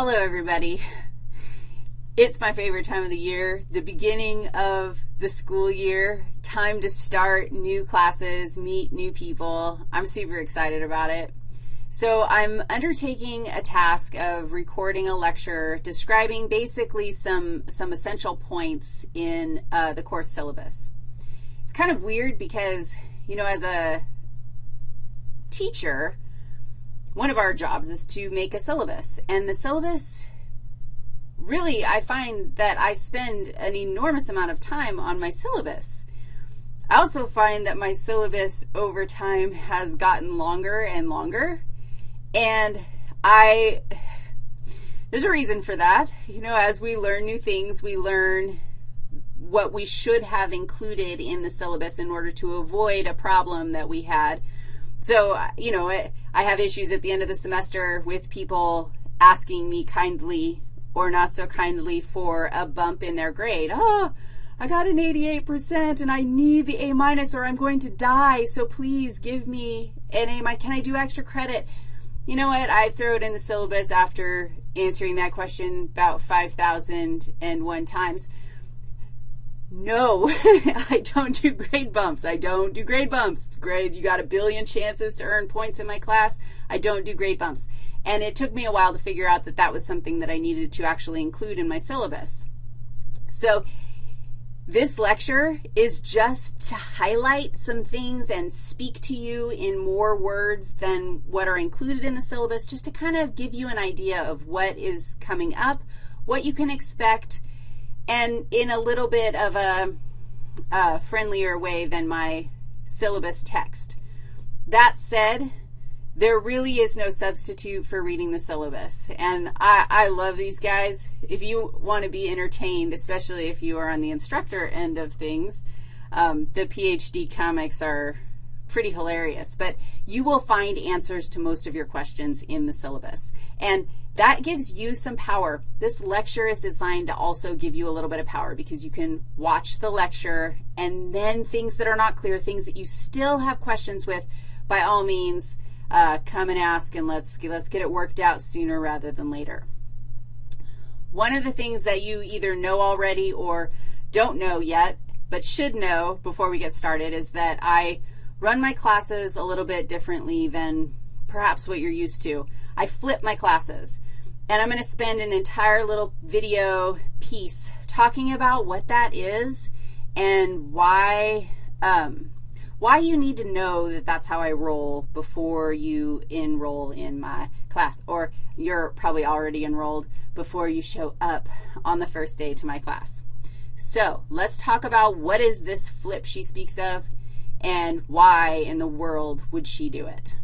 Hello, everybody. It's my favorite time of the year, the beginning of the school year, time to start new classes, meet new people. I'm super excited about it. So I'm undertaking a task of recording a lecture describing basically some, some essential points in uh, the course syllabus. It's kind of weird because, you know, as a teacher, one of our jobs is to make a syllabus, and the syllabus really, I find that I spend an enormous amount of time on my syllabus. I also find that my syllabus over time has gotten longer and longer, and I, there's a reason for that. You know, as we learn new things, we learn what we should have included in the syllabus in order to avoid a problem that we had. So, uh, you know, I have issues at the end of the semester with people asking me kindly or not so kindly for a bump in their grade. Oh, I got an 88% and I need the A minus or I'm going to die, so please give me an A minus. Can I do extra credit? You know what? I throw it in the syllabus after answering that question about 5,001 times. No, I don't do grade bumps. I don't do grade bumps. Grade, you got a billion chances to earn points in my class. I don't do grade bumps. And it took me a while to figure out that that was something that I needed to actually include in my syllabus. So this lecture is just to highlight some things and speak to you in more words than what are included in the syllabus, just to kind of give you an idea of what is coming up, what you can expect, and in a little bit of a, a friendlier way than my syllabus text. That said, there really is no substitute for reading the syllabus. And I, I love these guys. If you want to be entertained, especially if you are on the instructor end of things, um, the PhD comics are pretty hilarious. But you will find answers to most of your questions in the syllabus. And that gives you some power. This lecture is designed to also give you a little bit of power because you can watch the lecture and then things that are not clear, things that you still have questions with, by all means, uh, come and ask and let's, let's get it worked out sooner rather than later. One of the things that you either know already or don't know yet, but should know before we get started is that I run my classes a little bit differently than perhaps what you're used to. I flip my classes, and I'm going to spend an entire little video piece talking about what that is and why, um, why you need to know that that's how I roll before you enroll in my class, or you're probably already enrolled before you show up on the first day to my class. So let's talk about what is this flip she speaks of and why in the world would she do it.